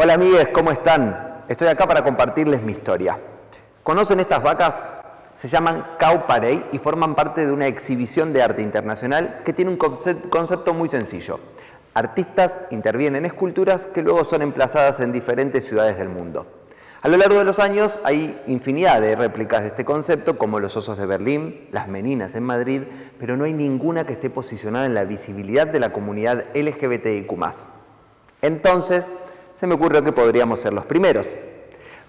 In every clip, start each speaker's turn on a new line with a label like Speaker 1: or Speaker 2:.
Speaker 1: Hola amigues, ¿cómo están? Estoy acá para compartirles mi historia. ¿Conocen estas vacas? Se llaman Cow Parade y forman parte de una exhibición de arte internacional que tiene un concepto muy sencillo. Artistas intervienen en esculturas que luego son emplazadas en diferentes ciudades del mundo. A lo largo de los años hay infinidad de réplicas de este concepto, como los osos de Berlín, las meninas en Madrid, pero no hay ninguna que esté posicionada en la visibilidad de la comunidad LGBTIQ+. Entonces, se me ocurrió que podríamos ser los primeros.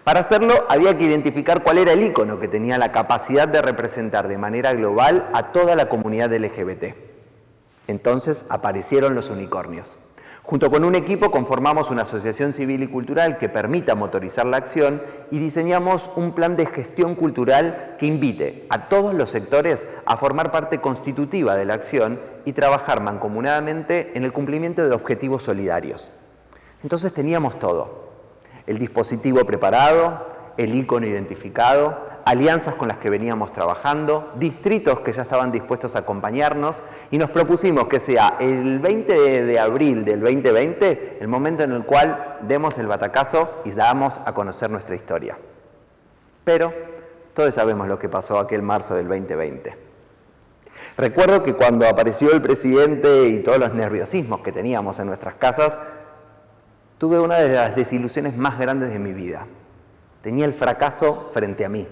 Speaker 1: Para hacerlo, había que identificar cuál era el icono que tenía la capacidad de representar de manera global a toda la comunidad LGBT. Entonces aparecieron los unicornios. Junto con un equipo conformamos una asociación civil y cultural que permita motorizar la acción y diseñamos un plan de gestión cultural que invite a todos los sectores a formar parte constitutiva de la acción y trabajar mancomunadamente en el cumplimiento de objetivos solidarios. Entonces teníamos todo, el dispositivo preparado, el icono identificado, alianzas con las que veníamos trabajando, distritos que ya estaban dispuestos a acompañarnos y nos propusimos que sea el 20 de abril del 2020 el momento en el cual demos el batacazo y damos a conocer nuestra historia. Pero todos sabemos lo que pasó aquel marzo del 2020. Recuerdo que cuando apareció el presidente y todos los nerviosismos que teníamos en nuestras casas, tuve una de las desilusiones más grandes de mi vida. Tenía el fracaso frente a mí.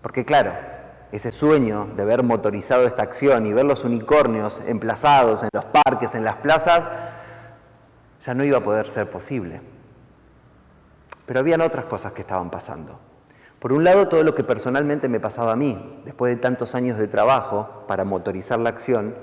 Speaker 1: Porque claro, ese sueño de ver motorizado esta acción y ver los unicornios emplazados en los parques, en las plazas, ya no iba a poder ser posible. Pero habían otras cosas que estaban pasando. Por un lado, todo lo que personalmente me pasaba a mí, después de tantos años de trabajo para motorizar la acción,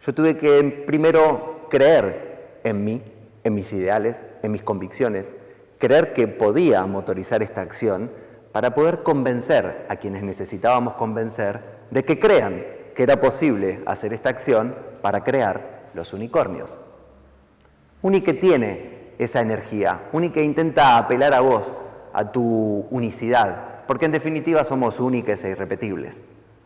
Speaker 1: yo tuve que primero creer en mí, en mis ideales, en mis convicciones, creer que podía motorizar esta acción para poder convencer a quienes necesitábamos convencer de que crean que era posible hacer esta acción para crear los unicornios. Unique tiene esa energía, Unique intenta apelar a vos, a tu unicidad, porque en definitiva somos únicos e irrepetibles.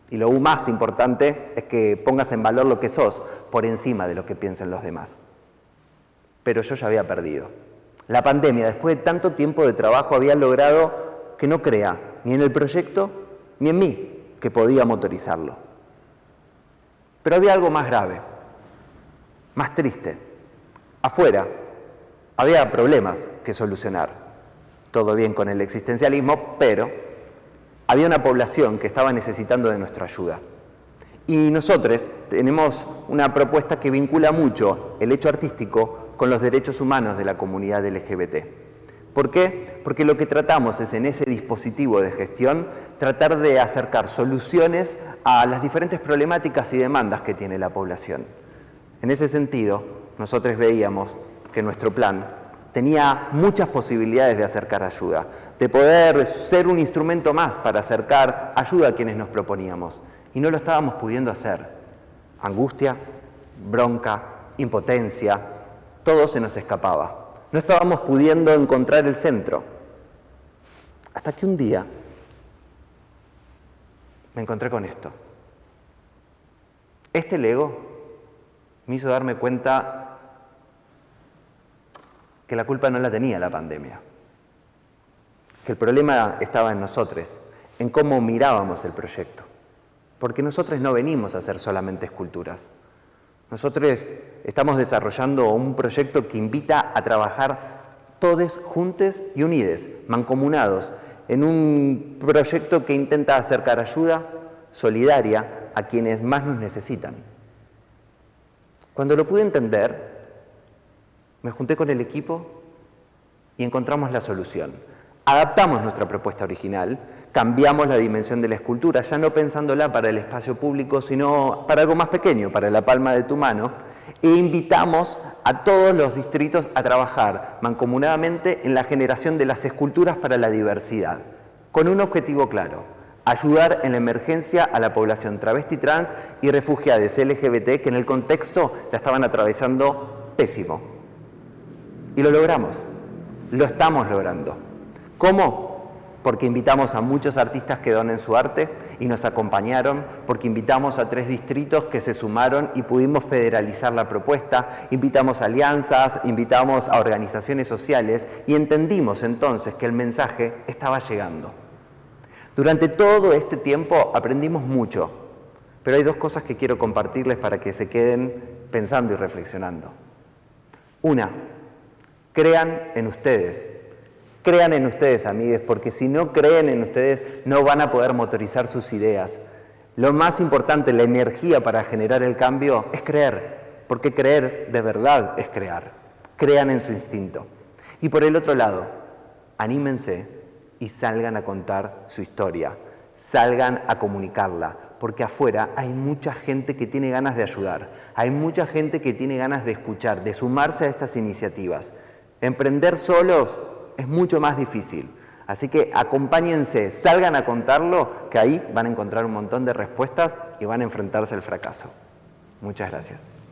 Speaker 1: Y lo más importante es que pongas en valor lo que sos por encima de lo que piensen los demás. Pero yo ya había perdido. La pandemia, después de tanto tiempo de trabajo, había logrado que no crea ni en el proyecto ni en mí que podía motorizarlo. Pero había algo más grave, más triste. Afuera había problemas que solucionar. Todo bien con el existencialismo, pero había una población que estaba necesitando de nuestra ayuda. Y nosotros tenemos una propuesta que vincula mucho el hecho artístico con los derechos humanos de la comunidad LGBT. ¿Por qué? Porque lo que tratamos es en ese dispositivo de gestión tratar de acercar soluciones a las diferentes problemáticas y demandas que tiene la población. En ese sentido, nosotros veíamos que nuestro plan tenía muchas posibilidades de acercar ayuda, de poder ser un instrumento más para acercar ayuda a quienes nos proponíamos. Y no lo estábamos pudiendo hacer. Angustia, bronca, impotencia, todo se nos escapaba. No estábamos pudiendo encontrar el centro. Hasta que un día me encontré con esto. Este Lego me hizo darme cuenta que la culpa no la tenía la pandemia, que el problema estaba en nosotros, en cómo mirábamos el proyecto, porque nosotros no venimos a hacer solamente esculturas, nosotros estamos desarrollando un proyecto que invita a trabajar todos juntos y unidos, mancomunados, en un proyecto que intenta acercar ayuda solidaria a quienes más nos necesitan. Cuando lo pude entender, me junté con el equipo y encontramos la solución. Adaptamos nuestra propuesta original, cambiamos la dimensión de la escultura, ya no pensándola para el espacio público, sino para algo más pequeño, para la palma de tu mano, e invitamos a todos los distritos a trabajar mancomunadamente en la generación de las esculturas para la diversidad, con un objetivo claro, ayudar en la emergencia a la población travesti trans y refugiadas LGBT que en el contexto la estaban atravesando pésimo. Y lo logramos, lo estamos logrando. ¿Cómo? Porque invitamos a muchos artistas que donen su arte y nos acompañaron porque invitamos a tres distritos que se sumaron y pudimos federalizar la propuesta, invitamos a alianzas, invitamos a organizaciones sociales y entendimos entonces que el mensaje estaba llegando. Durante todo este tiempo aprendimos mucho, pero hay dos cosas que quiero compartirles para que se queden pensando y reflexionando. Una, crean en ustedes. Crean en ustedes, amigues, porque si no creen en ustedes, no van a poder motorizar sus ideas. Lo más importante, la energía para generar el cambio, es creer, porque creer de verdad es crear. Crean en su instinto. Y por el otro lado, anímense y salgan a contar su historia, salgan a comunicarla, porque afuera hay mucha gente que tiene ganas de ayudar, hay mucha gente que tiene ganas de escuchar, de sumarse a estas iniciativas. Emprender solos es mucho más difícil. Así que acompáñense, salgan a contarlo, que ahí van a encontrar un montón de respuestas y van a enfrentarse al fracaso. Muchas gracias.